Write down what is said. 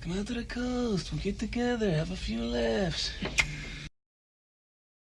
Come out to the coast. We'll get together, have a few laughs.